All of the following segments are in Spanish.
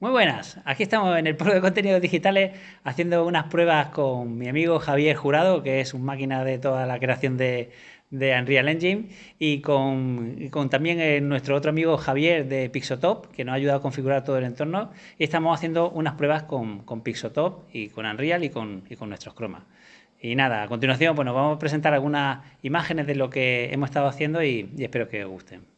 Muy buenas, aquí estamos en el Polo de Contenidos Digitales haciendo unas pruebas con mi amigo Javier Jurado, que es un máquina de toda la creación de, Unreal Engine, y con, también eh, nuestro otro amigo Javier de Pixotop, que nos ha ayudado a configurar todo el entorno. Y estamos haciendo unas pruebas con, con Pixotop y con Unreal y con, nuestros cromas. Y nada, a continuación pues nos vamos a presentar algunas imágenes de lo que hemos estado haciendo y espero que os gusten.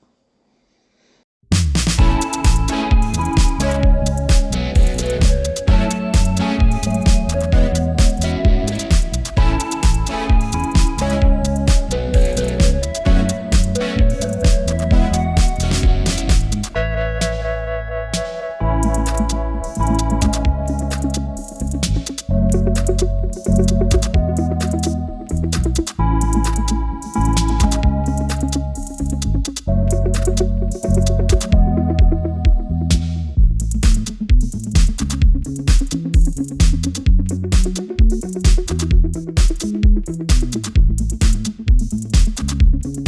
Thank